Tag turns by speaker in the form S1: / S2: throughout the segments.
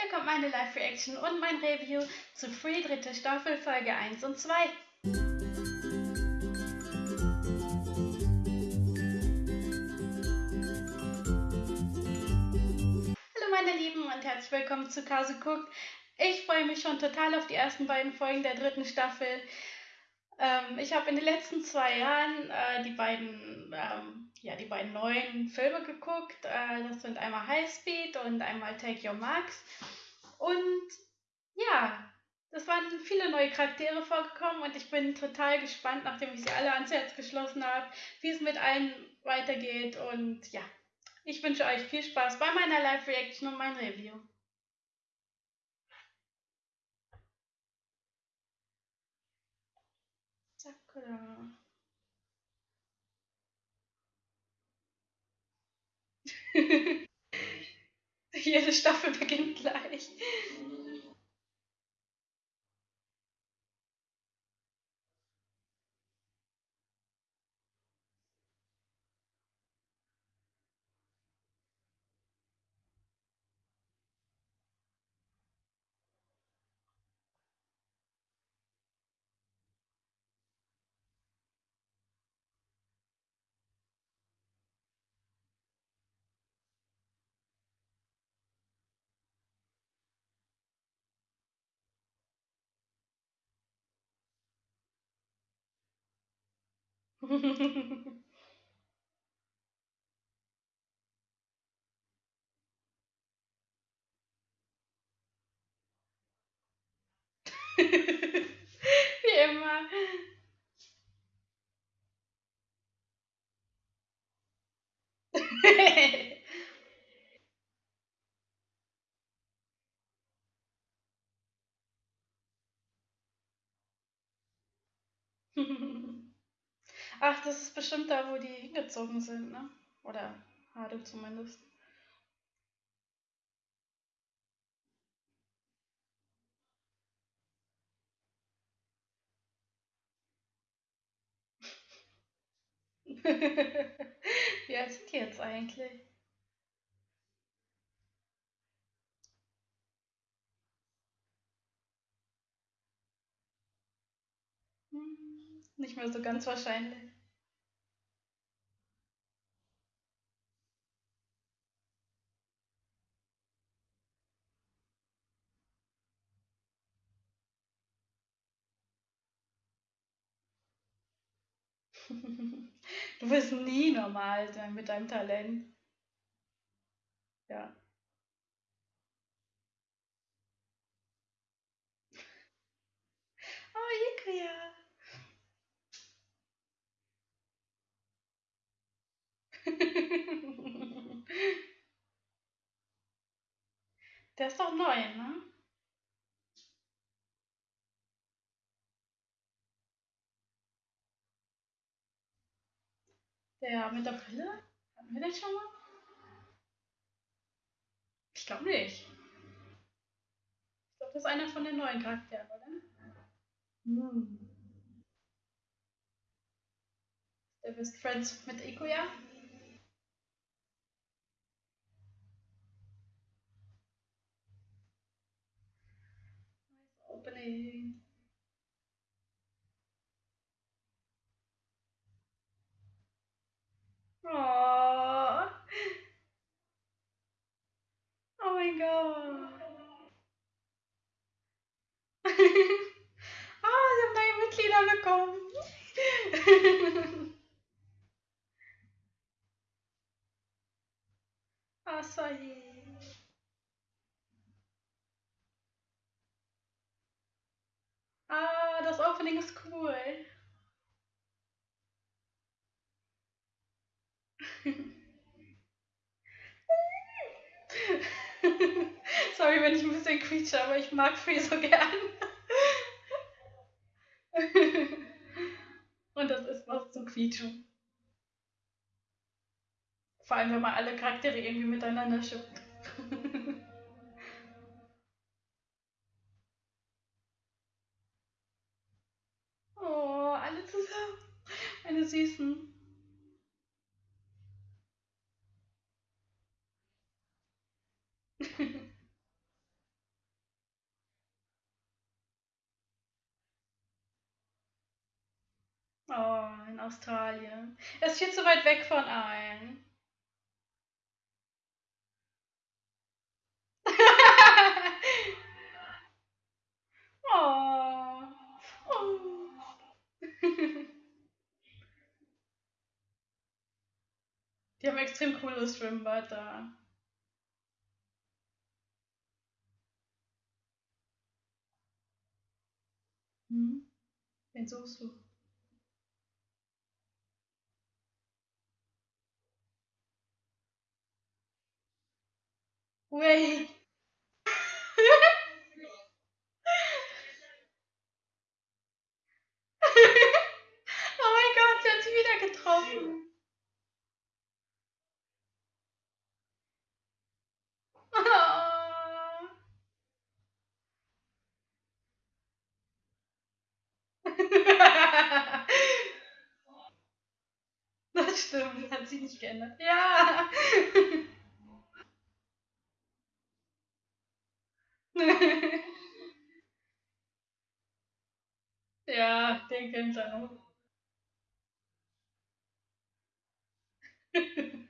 S1: Hier kommt meine Live-Reaction und mein Review zu Free dritte Staffel Folge 1 und 2. Hallo meine Lieben und herzlich willkommen zu Kase guckt. Ich freue mich schon total auf die ersten beiden Folgen der dritten Staffel. Ähm, ich habe in den letzten zwei Jahren äh, die beiden ähm, ja, die beiden neuen Filme geguckt. Äh, das sind einmal Highspeed und einmal Take Your Marks. Und ja, es waren viele neue Charaktere vorgekommen und ich bin total gespannt, nachdem ich sie alle ans Herz geschlossen habe, wie es mit allen weitergeht. Und ja, ich wünsche euch viel Spaß bei meiner Live-Reaction und meinem Review. Sakura. Jede Staffel beginnt gleich. Wie immer. Ach, das ist bestimmt da, wo die hingezogen sind, ne? Oder Hade zumindest. Wie alt sind die jetzt eigentlich? Hm, nicht mehr so ganz wahrscheinlich. Du wirst nie normal sein mit deinem Talent. Ja. Oh, Ikuya. Der ist doch neu, ne? Der mit der Brille? Hatten wir den schon mal? Ich glaube nicht. Ich glaube, das ist einer von den neuen Charakteren, oder? Hm. Der Best Friends mit Ikuya? Opening. Oh. Oh mein Gott. Ah, oh, sie haben neue Mitglieder bekommen. Ah, sorry. Ah, das Opening ist cool. Sorry, wenn ich ein bisschen quietsche, aber ich mag Free so gern. Und das ist was zum Quietschen. Vor allem, wenn man alle Charaktere irgendwie miteinander schippt. Oh, alle zusammen. Meine Süßen. oh, in Australien. Es ist viel zu weit weg von allen. Haben extrem cooles Schwimmbad da. Hm? Wen suchst du? Wait. oh mein Gott, sie hat sie wieder getroffen. Das stimmt, hat sich nicht geändert. Ja. ja, den kennt er noch.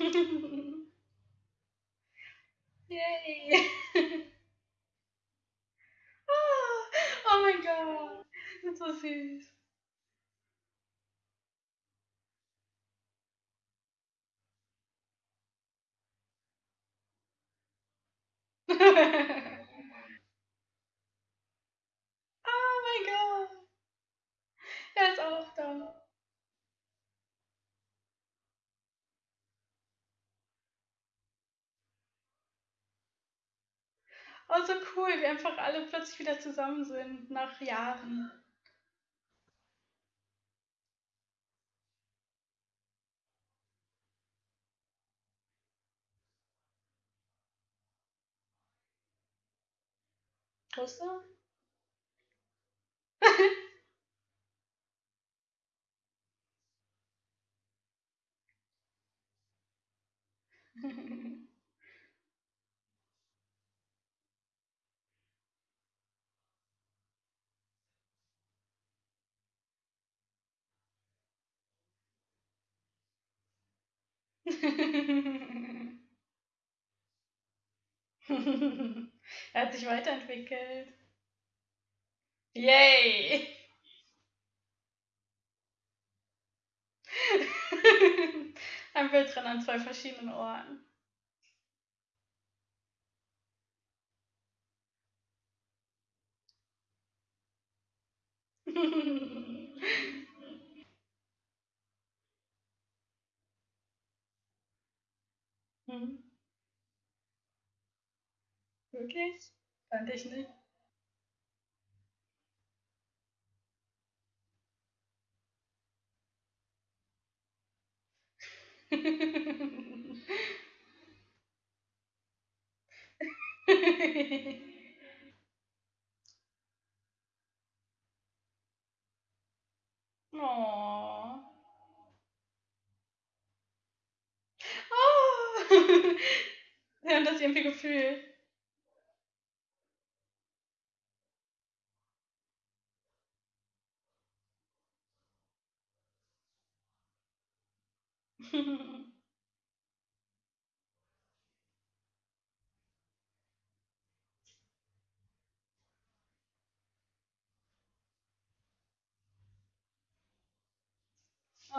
S1: Yay! oh, oh mein Gott, das ist so süß. oh mein Gott. Er ist Oh, so cool, wie einfach alle plötzlich wieder zusammen sind nach Jahren. Russe? er hat sich weiterentwickelt. Yay! Ein Bild drin an zwei verschiedenen Orten. hm. Wirklich? Fand ich nicht. oh. Oh. Wir haben das irgendwie gefühlt.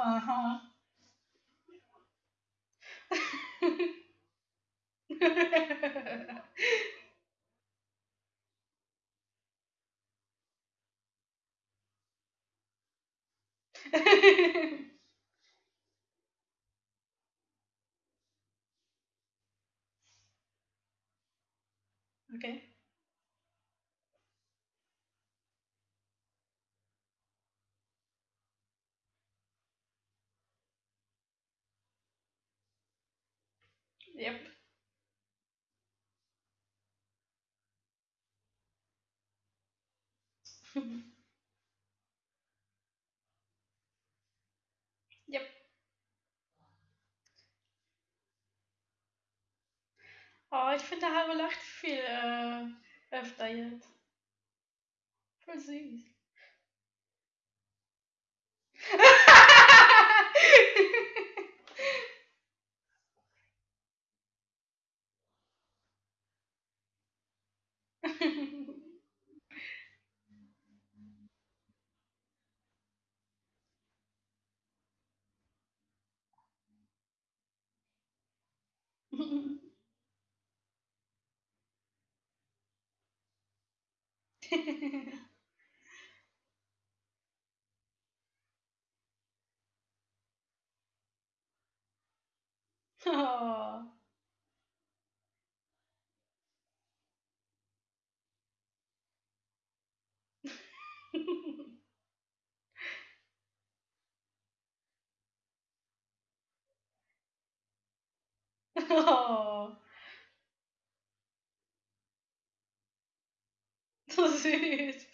S1: Aha. okay. Yep. yep. Oh, ich finde, der Haro lacht viel äh, öfter jetzt. Voll süß. Aw. Aw. tô vezes.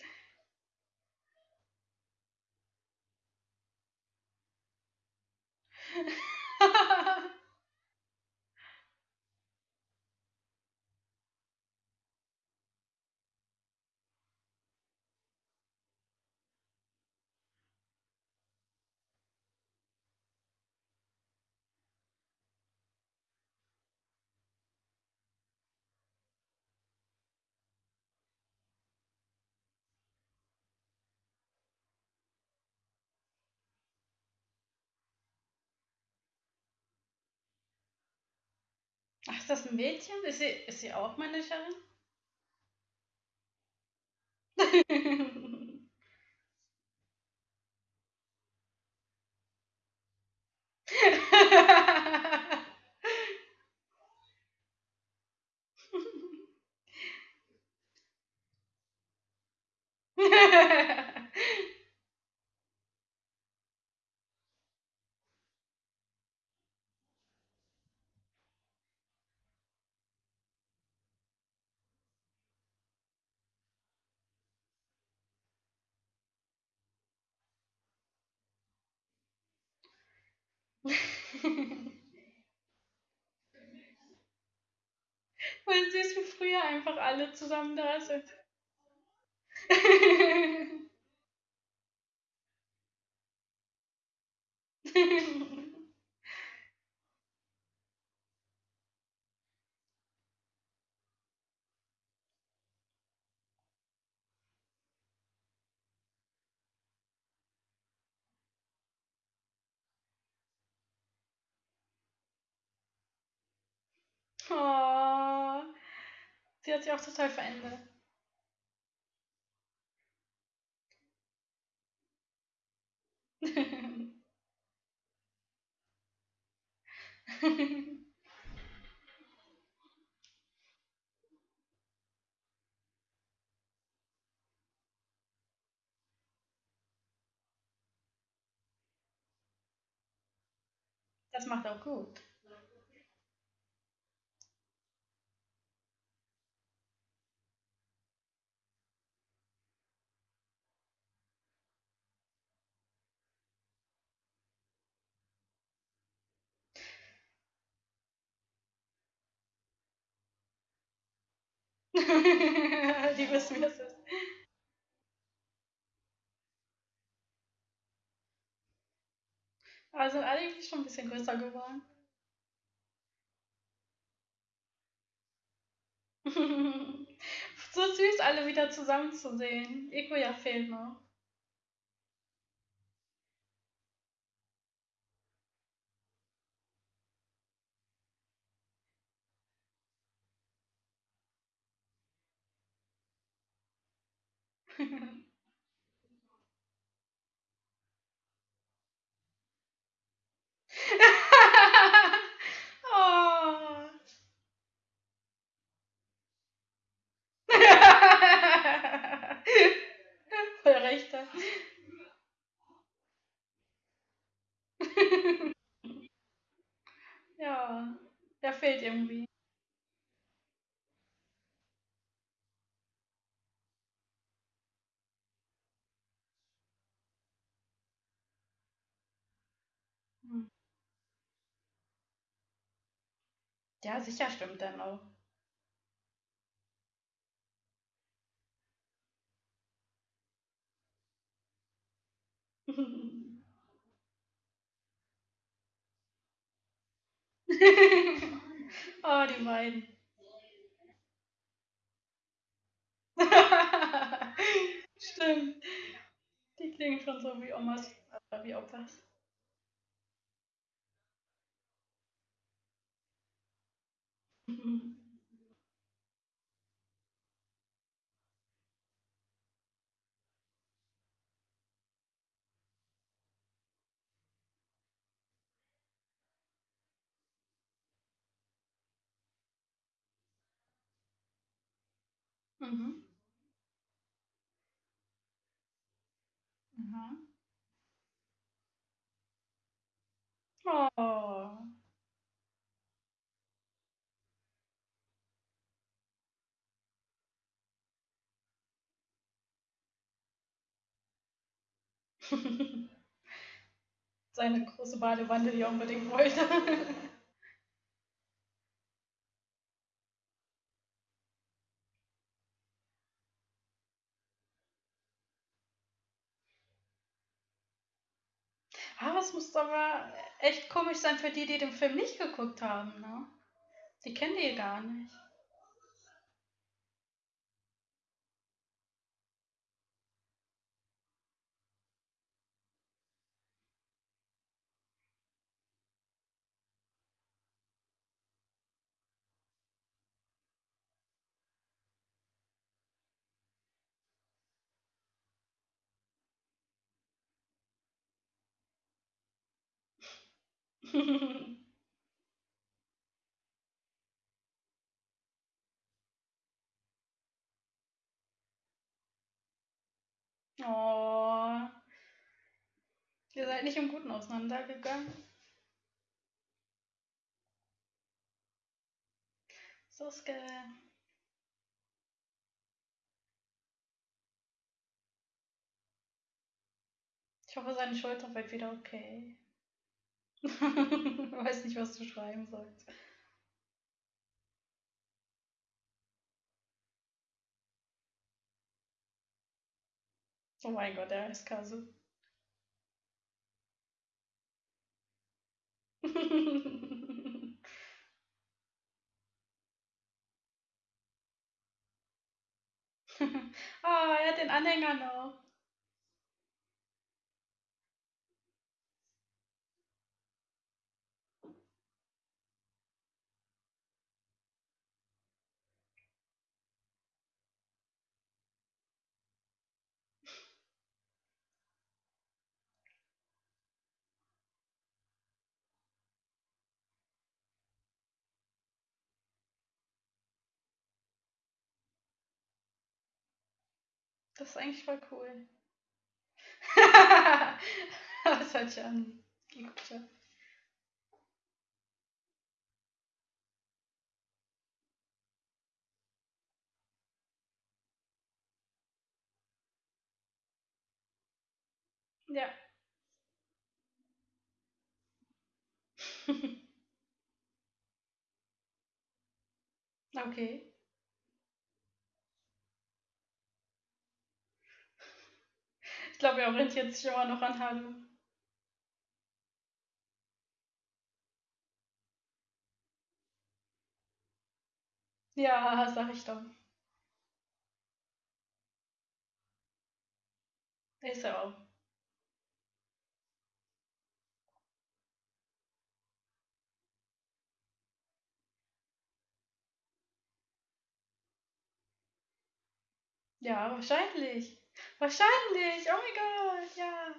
S1: Ist das ein Mädchen? Ist sie, ist sie auch Managerin? Voll süß, wie früher einfach alle zusammen da sind. oh, sie hat sich auch total verändert. Das macht auch gut. Die wissen, wie es ist. Aber sind alle irgendwie schon ein bisschen größer geworden. so süß, alle wieder zusammen zu sehen. Eko fehlt noch. oh. Voll recht. ja. Ja, fehlt irgendwie. Hm. Ja, sicher stimmt dann auch. Oh, die beiden. Stimmt. Die klingen schon so wie Omas, äh, wie Opas. Mhm. Mhm. Oh. Seine große Badewanne, die er unbedingt wollte. Es muss aber echt komisch sein für die, die den Film nicht geguckt haben, ne? Die kennen die gar nicht. Oh. Ihr seid nicht im Guten auseinandergegangen. Suske. Ich hoffe, seine Schulter wird wieder okay. Weiß nicht, was du schreiben sollst. Oh mein Gott, der ist Kasu. oh, er hat den Anhänger noch. Das ist eigentlich voll cool. das hört sich an. Gigucha. Ja. okay. Ich glaube, er orientiert sich immer noch an Halu. Ja, sag ich doch. Ist er auch. Ja, wahrscheinlich. Wahrscheinlich. Oh mein Gott, ja.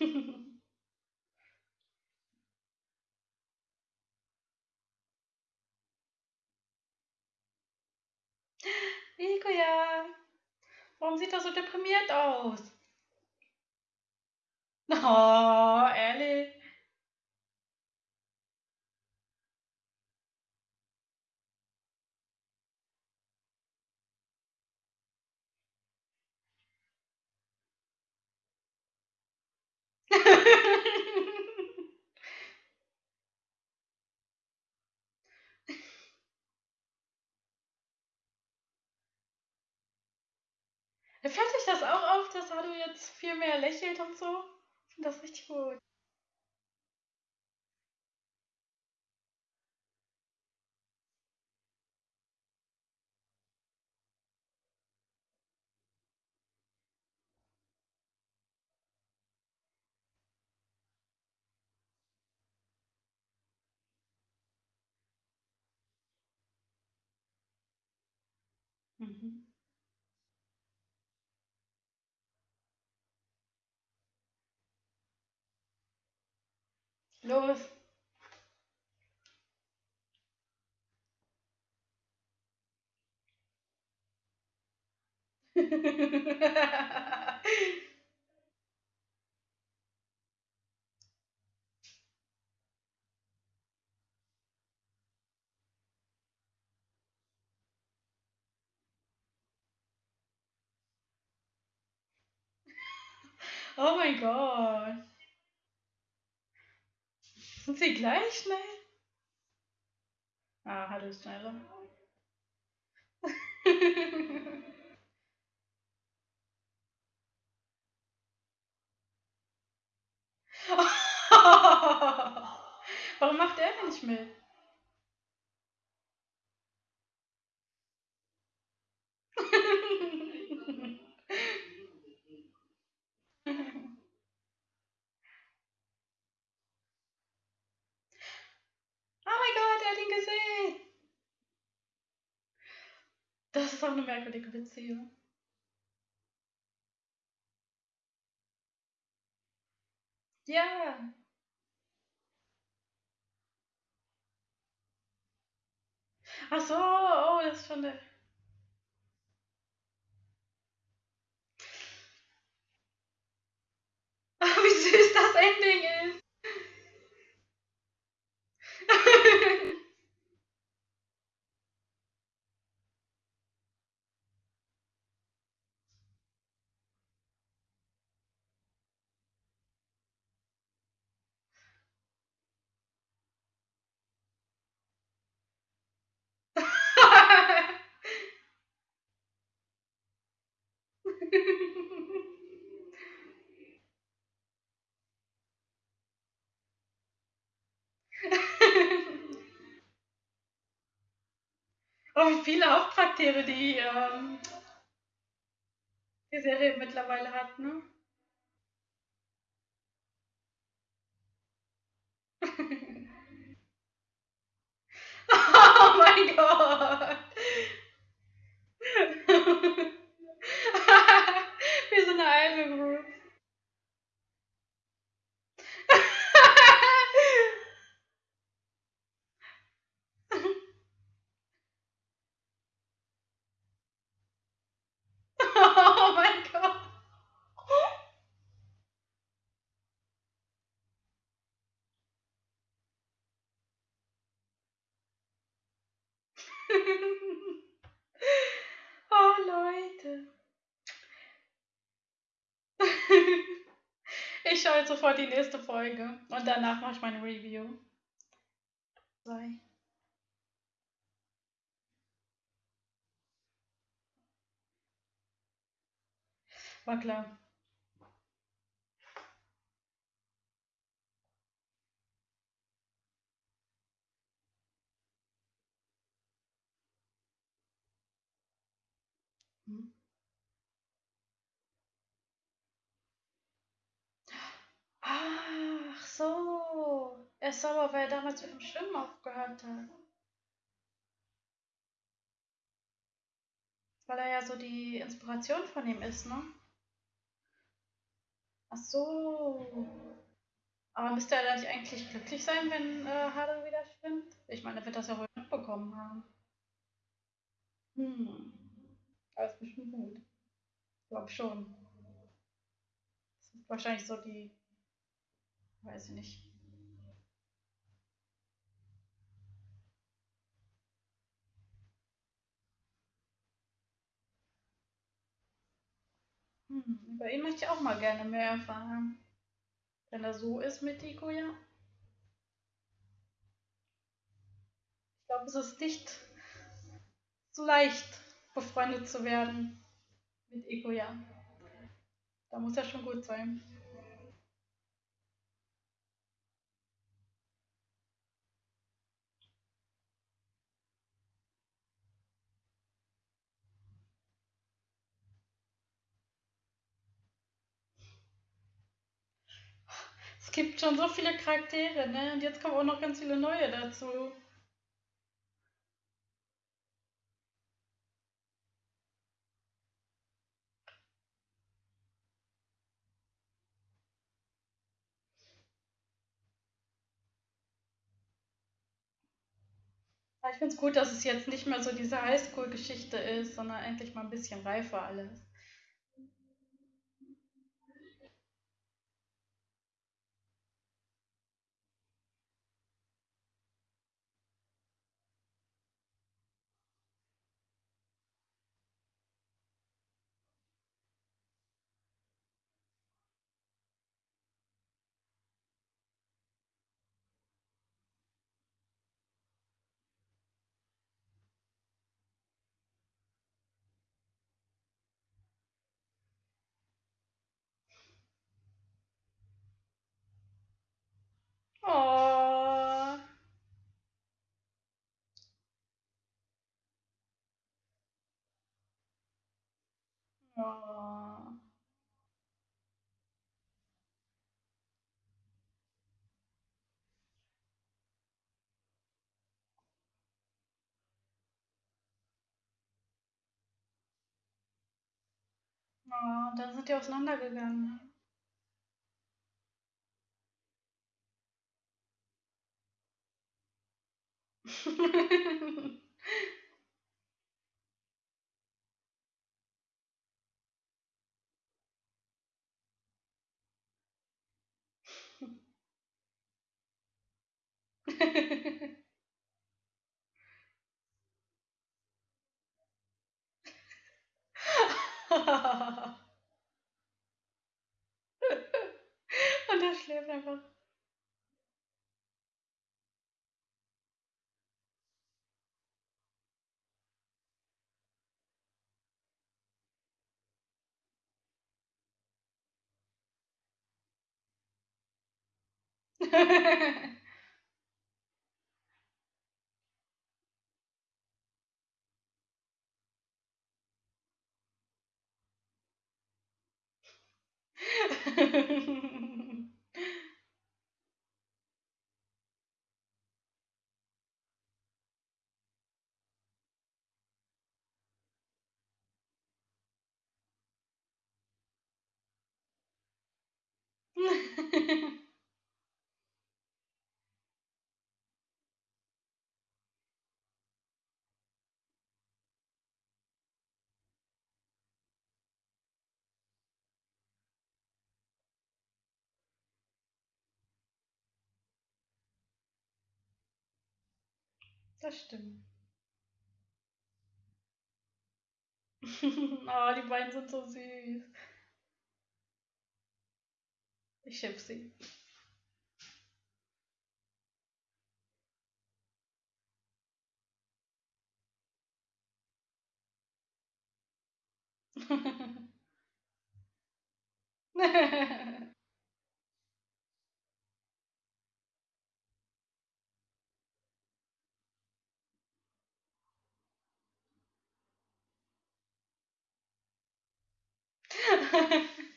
S1: Nico, ja. Warum sieht er so deprimiert aus? Oh, ehrlich. Fällt euch das auch auf, dass Hadu jetzt viel mehr lächelt und so? Ich finde das richtig gut. Mhm. Los. oh mein Gott. Sind sie gleich schnell? Ah, Hallo schneller. Warum macht er nicht mit? Oh mein Gott, er hat ihn gesehen. Das ist auch eine merkwürdige Beziehung. Ja. Ach so, oh, das ist schon der. Ach, wie süß das Ending ist. oh, wie viele Hauptcharaktere die, ähm, die Serie mittlerweile hat, ne? oh mein Gott! Wir sind eine Idol Group. oh mein Gott! oh Leute. ich schaue jetzt sofort die nächste Folge und danach mache ich meine Review. Sei. War klar. Hm. Ach so. Er ist sauer, weil er damals mit dem Schwimmen aufgehört hat. Weil er ja so die Inspiration von ihm ist, ne? Ach so. Aber müsste er da nicht eigentlich glücklich sein, wenn äh, Haru wieder schwimmt? Ich meine, er wird das ja wohl mitbekommen haben. Hm. Alles bestimmt gut. Ich glaube schon. Das ist wahrscheinlich so die, weiß ich nicht. Hm. Über ihn möchte ich auch mal gerne mehr erfahren. Wenn er so ist mit Ikuya. Ich glaube, es ist nicht so leicht, befreundet zu werden mit Ikuya. Da muss er schon gut sein. Es gibt schon so viele Charaktere, ne? Und jetzt kommen auch noch ganz viele neue dazu. ich finde es gut, dass es jetzt nicht mehr so diese Highschool-Geschichte ist, sondern endlich mal ein bisschen reifer alles. Oh. Oh. Oh, dann sind die auseinandergegangen. Und er schläft einfach. Ha ha ha ha. Das stimmt. oh, die beiden sind so süß. Ich schipp sie.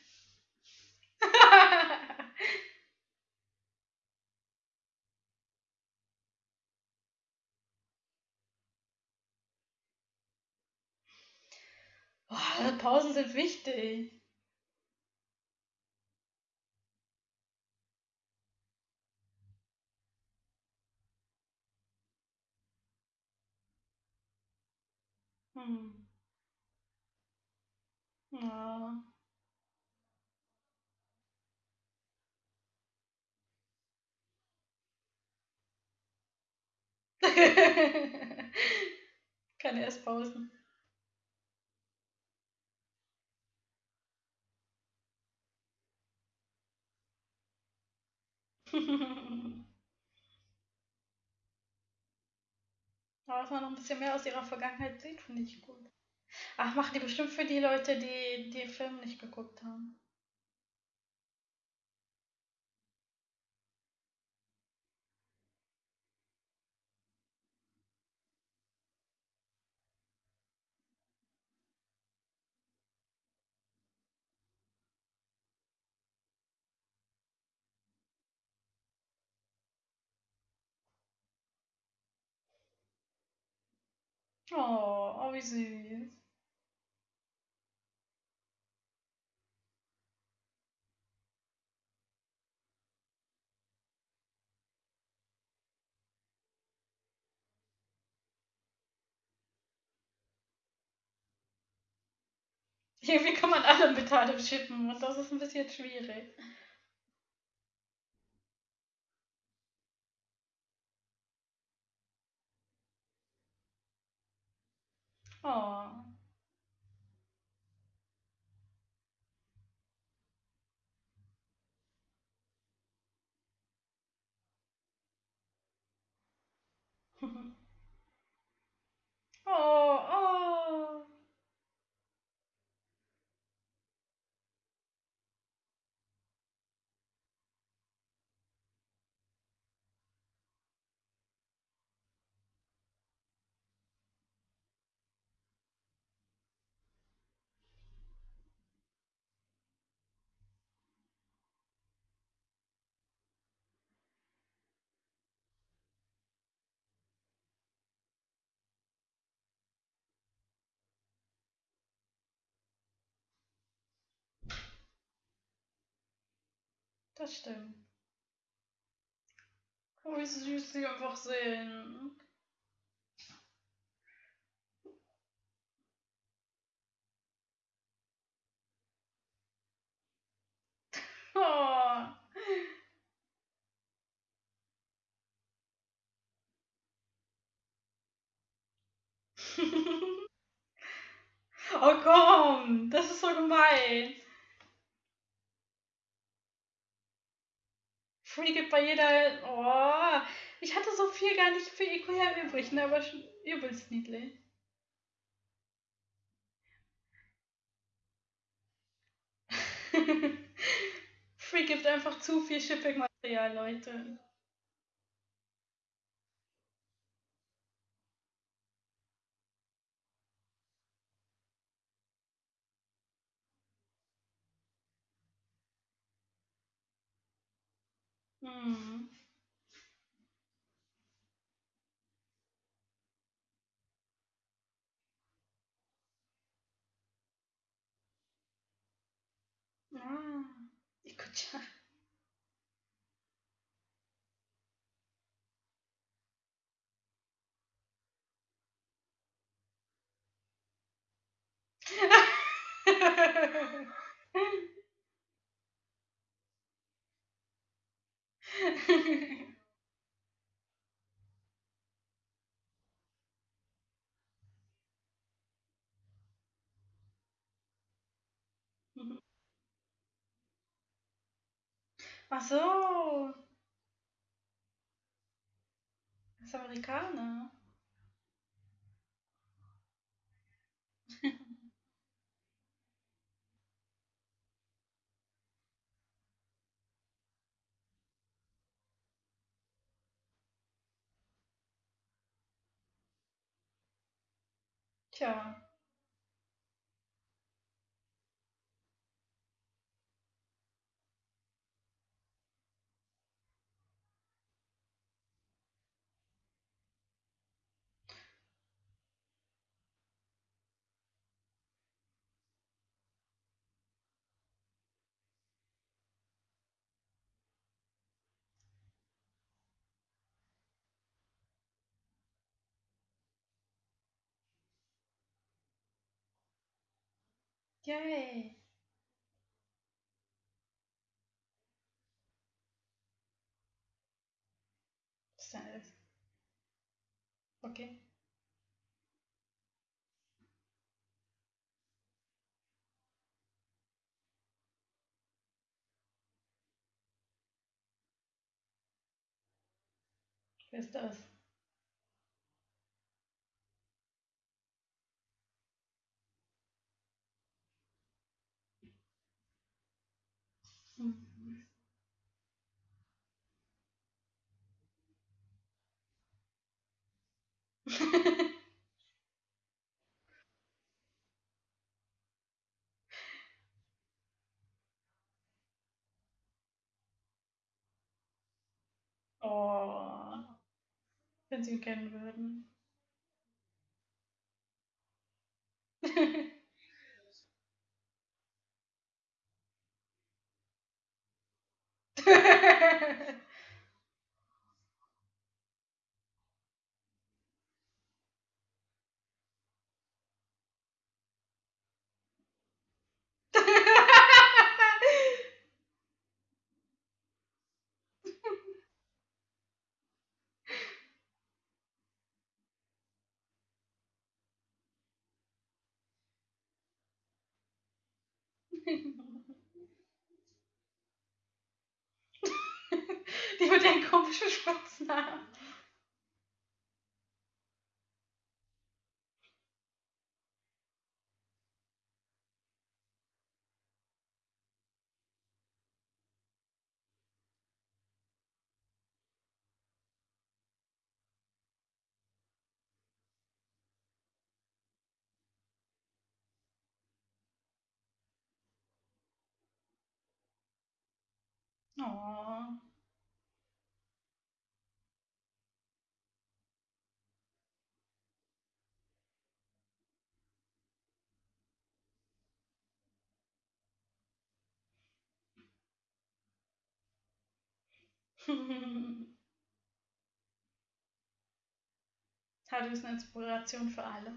S1: Pausen sind wichtig. Hm. Ja. Keine Esspausen. Aber dass man noch ein bisschen mehr aus ihrer Vergangenheit sieht, finde ich gut. Ach, machen die bestimmt für die Leute, die den Film nicht geguckt haben. Oh, oh, wie süß. Irgendwie kann man alle Tadem schippen und das ist ein bisschen schwierig. Oh, oh. Das stimmt. Oh, wie süß sie einfach sind. Oh. oh komm, das ist so gemein. Gibt bei jeder. Oh, ich hatte so viel gar nicht für Ikoya übrig, ne, aber schon übelst niedlich. Free gibt einfach zu viel Shipping-Material, Leute. Hm. Ah, Ikucha. Ach so, das ist Amerikaner. Tchau. Yay. Was ist denn alles? Okay. Wer ist das? Hm. oh. Wenn sie ihn kennen würden. Die mit den komischen Spitznamen. Oh. Tadu ist eine Inspiration für alle.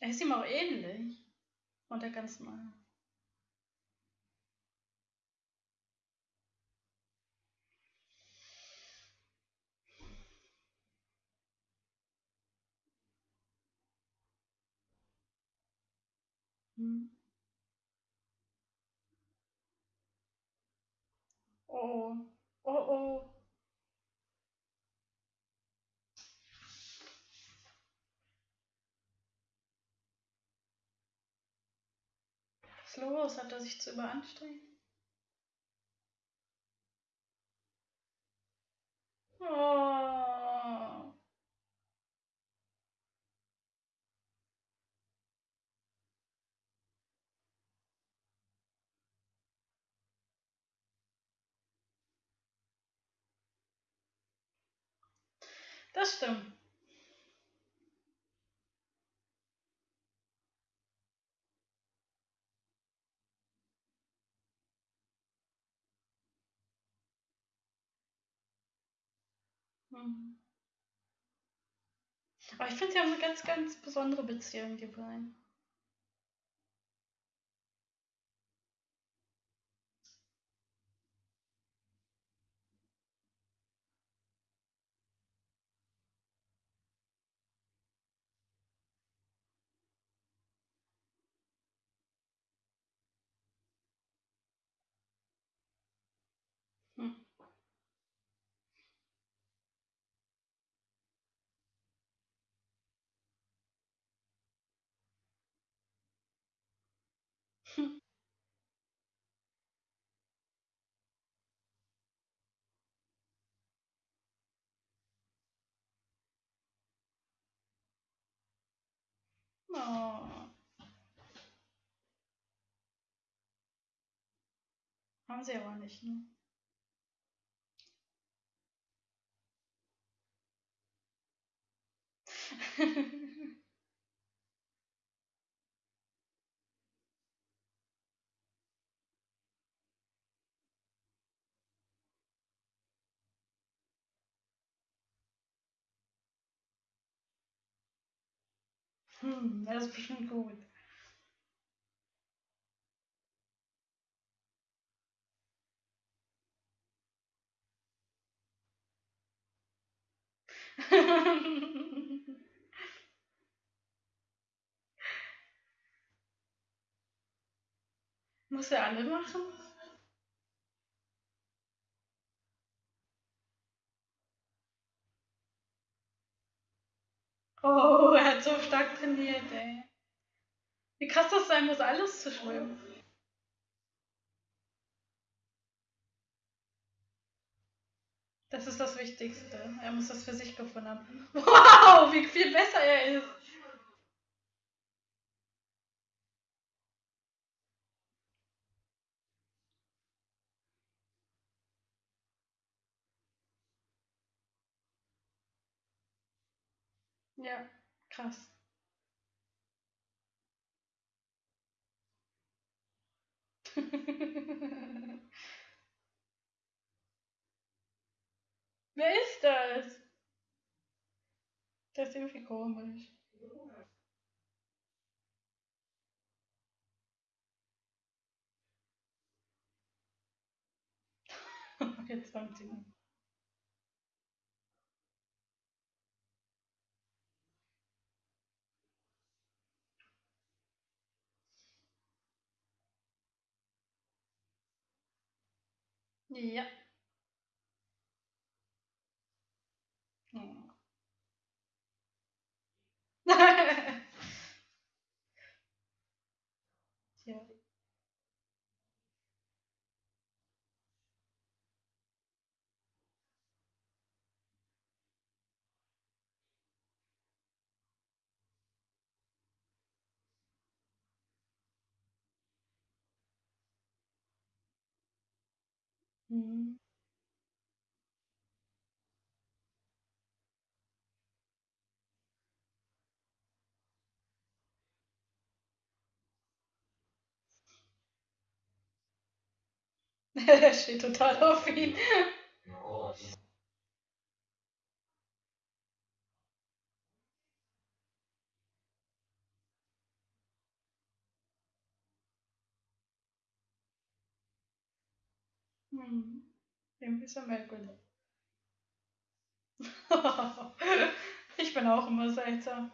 S1: Er ist ihm auch ähnlich. Und der ganz neue. Hm. Oh. Oh oh. Ist los? Hat er sich zu überanstrengt? Oh. Das stimmt. Hm. Aber ich finde, sie haben eine ganz, ganz besondere Beziehung, die beiden. Hm. Oh. Haben sie aber nicht, ne? Hm, das ist bestimmt gut. Muss er alle machen? Oh, er hat so stark trainiert, ey. Wie krass das sein muss, alles zu schwimmen. Das ist das Wichtigste. Er muss das für sich gefunden haben. Wow, wie viel besser er ist. Ja, krass. Wer ist das? Der ist irgendwie komisch. Jetzt 20 Minuten. Ja. Hm. Er steht Hm. Irgendwie er merkwürdig. ich bin auch immer seltsam.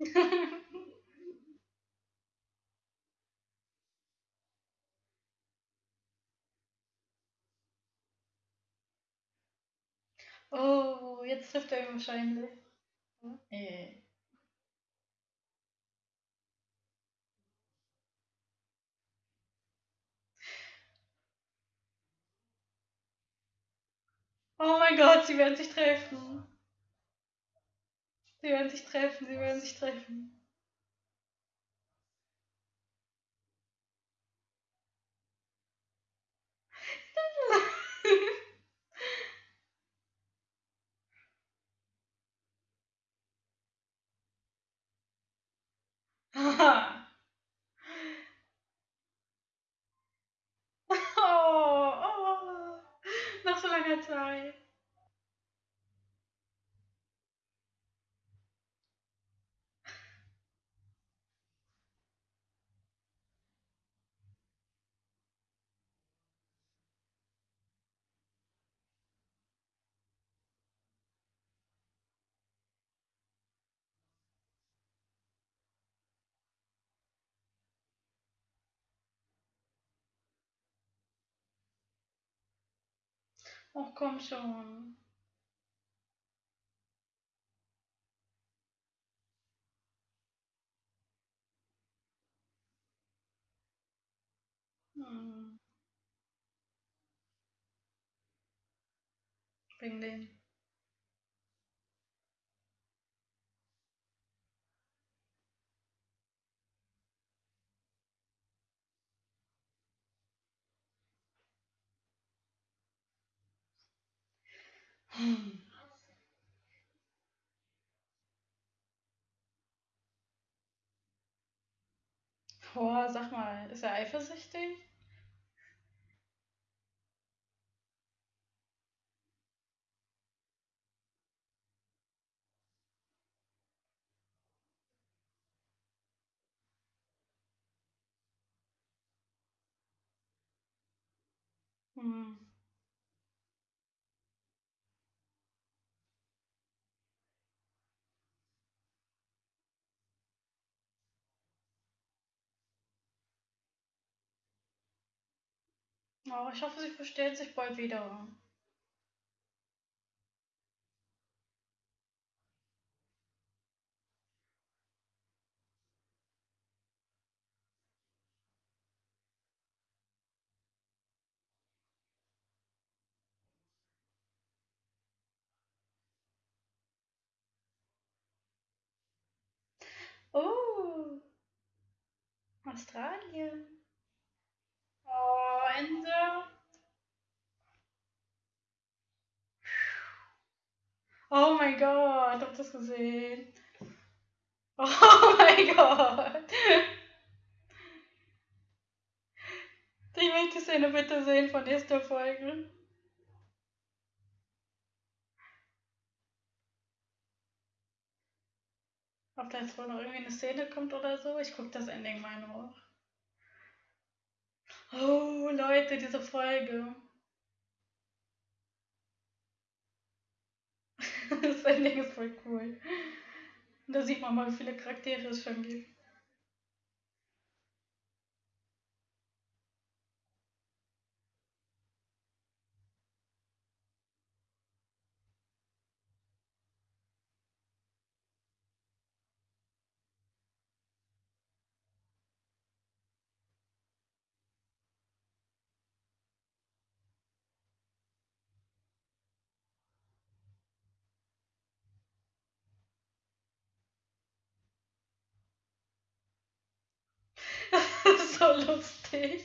S1: oh, jetzt trifft er ihn wahrscheinlich. Nee. Oh mein Gott, sie werden sich treffen. Sie werden sich treffen, sie werden sich treffen. oh, oh, nach so langer Zeit. Ach komm schon. Hm. Hm. Boah, sag mal, ist er eifersüchtig? Hm. Oh, ich hoffe, sie verstehen sich bald wieder. Oh, Australien. Oh, Ende. Oh mein Gott, habt ihr das gesehen? Oh mein Gott. Ich möchte die Szene bitte sehen von erster Folge. Ob da jetzt wohl noch irgendwie eine Szene kommt oder so. Ich gucke das Ending mal noch. Oh, Leute, diese Folge. das Ending ist voll cool. Da sieht man mal, wie viele Charaktere es schon gibt. So lustig.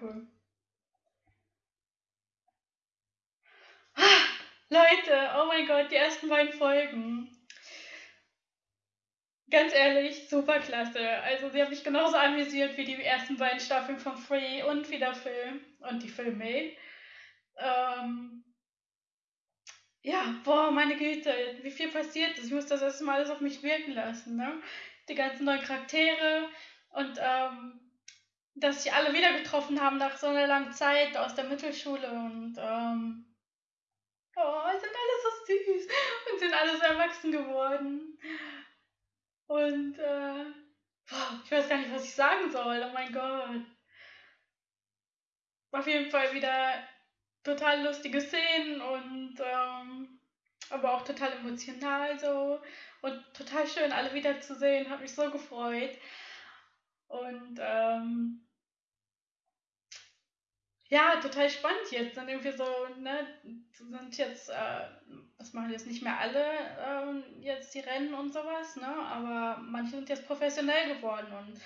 S1: Cool. Leute, oh mein Gott, die ersten beiden Folgen. Ganz ehrlich, super klasse. Also sie haben mich genauso amüsiert wie die ersten beiden Staffeln von Free und wie der Film und die Filme. Ähm, ja, boah, meine Güte, wie viel passiert ist. Ich muss das erstmal alles auf mich wirken lassen. Ne? Die ganzen neuen Charaktere und ähm, dass sie alle wieder getroffen haben nach so einer langen Zeit aus der Mittelschule und ähm, oh, sind alle so süß und sind alle so erwachsen geworden. Und äh, ich weiß gar nicht, was ich sagen soll. Oh mein Gott. Auf jeden Fall wieder total lustige Szenen und ähm, aber auch total emotional so und total schön, alle wiederzusehen. Hat mich so gefreut. Und ähm, ja, total spannend jetzt. Sind irgendwie so, ne, sind jetzt, äh, das machen jetzt nicht mehr alle äh, jetzt die Rennen und sowas, ne? Aber manche sind jetzt professionell geworden und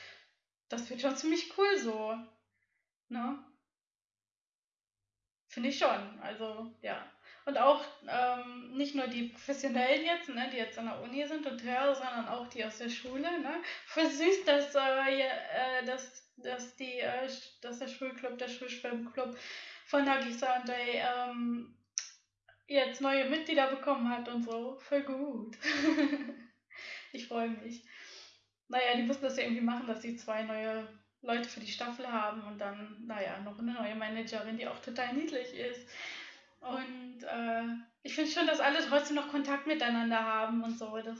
S1: das wird schon ziemlich cool so. Ne? Finde ich schon. Also, ja. Und auch ähm, nicht nur die Professionellen jetzt, ne, die jetzt an der Uni sind und hören, sondern auch die aus der Schule. Ne? Voll dass, äh, äh, dass, dass, die, äh, dass der Schulclub, der Schulschwimmclub von und Day ähm, jetzt neue Mitglieder bekommen hat und so. Voll gut. ich freue mich. Naja, die müssen das ja irgendwie machen, dass sie zwei neue Leute für die Staffel haben und dann, naja, noch eine neue Managerin, die auch total niedlich ist. Und äh, ich finde schon, dass alle trotzdem noch Kontakt miteinander haben und so. Das,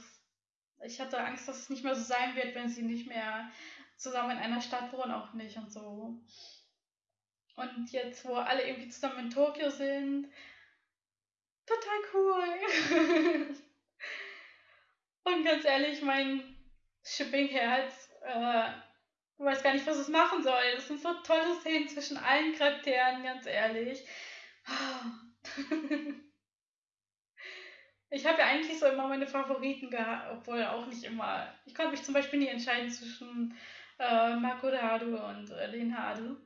S1: ich hatte Angst, dass es nicht mehr so sein wird, wenn sie nicht mehr zusammen in einer Stadt wohnen, auch nicht und so. Und jetzt, wo alle irgendwie zusammen in Tokio sind, total cool. und ganz ehrlich, mein Shipping-Herz äh, weiß gar nicht, was es machen soll. Das sind so tolle Szenen zwischen allen Charakteren, ganz ehrlich. Ich habe ja eigentlich so immer meine Favoriten gehabt, obwohl auch nicht immer. Ich konnte mich zum Beispiel nie entscheiden zwischen äh, Makuradu und äh, Linhadu.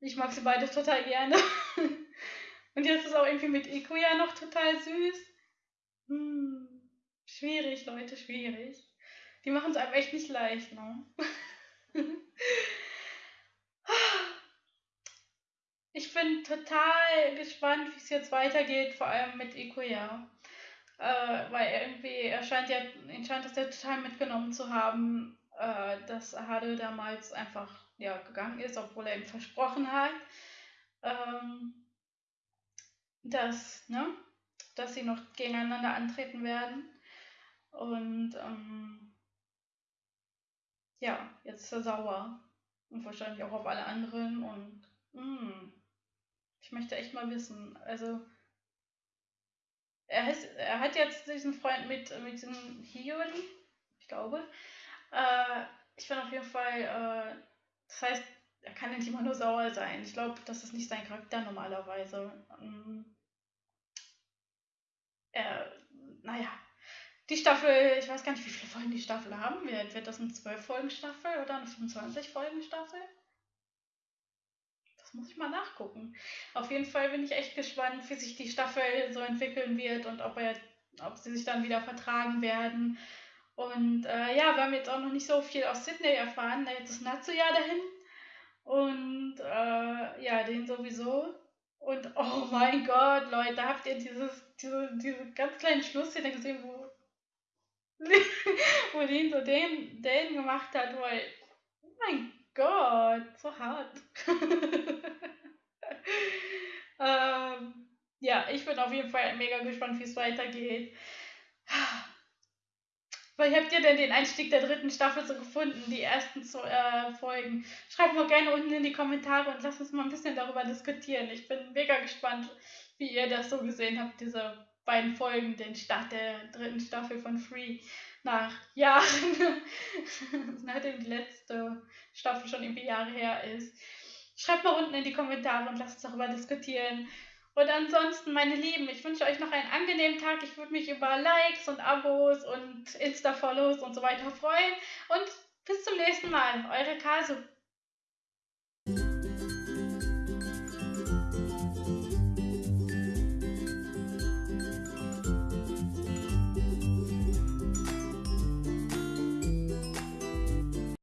S1: Ich mag sie beide total gerne. und jetzt ist auch irgendwie mit Ikuya noch total süß. Hm, schwierig, Leute, schwierig. Die machen es einem echt nicht leicht, ne? Ich bin total gespannt, wie es jetzt weitergeht, vor allem mit Ikuya. Äh, weil irgendwie, er scheint ja, ihn scheint das ja total mitgenommen zu haben, äh, dass Hade damals einfach ja, gegangen ist, obwohl er ihm versprochen hat, ähm, dass, ne, dass sie noch gegeneinander antreten werden. Und ähm, ja, jetzt ist er sauer. Und wahrscheinlich auch auf alle anderen. Und mh, hm, ich möchte echt mal wissen. Also, er, ist, er hat jetzt diesen Freund mit, mit diesem Hiyori, ich glaube. Äh, ich bin auf jeden Fall, äh, das heißt, er kann nicht immer nur sauer sein. Ich glaube, das ist nicht sein Charakter normalerweise. Ähm, er, naja, die Staffel, ich weiß gar nicht, wie viele Folgen die Staffel haben wird. Wird das eine 12-Folgen-Staffel oder eine 25-Folgen-Staffel? Das muss ich mal nachgucken. Auf jeden Fall bin ich echt gespannt, wie sich die Staffel so entwickeln wird und ob, er, ob sie sich dann wieder vertragen werden. Und äh, ja, wir haben jetzt auch noch nicht so viel aus Sydney erfahren. Jetzt ist Natsuya dahin. Und äh, ja, den sowieso. Und oh mein Gott, Leute, habt ihr dieses, diese, diese ganz kleinen Schlussszene gesehen, wo wo Dean so den, den gemacht hat, weil, mein Gott, so hart. ähm, ja, ich bin auf jeden Fall mega gespannt, wie es weitergeht. Wie habt ihr denn den Einstieg der dritten Staffel so gefunden, die ersten zwei, äh, Folgen? Schreibt mal gerne unten in die Kommentare und lasst uns mal ein bisschen darüber diskutieren. Ich bin mega gespannt, wie ihr das so gesehen habt, diese beiden Folgen, den Start der dritten Staffel von Free nach Jahren, nachdem die letzte Staffel schon irgendwie Jahre her ist. Schreibt mal unten in die Kommentare und lasst uns darüber diskutieren. Und ansonsten, meine Lieben, ich wünsche euch noch einen angenehmen Tag. Ich würde mich über Likes und Abos und Insta-Follows und so weiter freuen. Und bis zum nächsten Mal. Eure Kasu.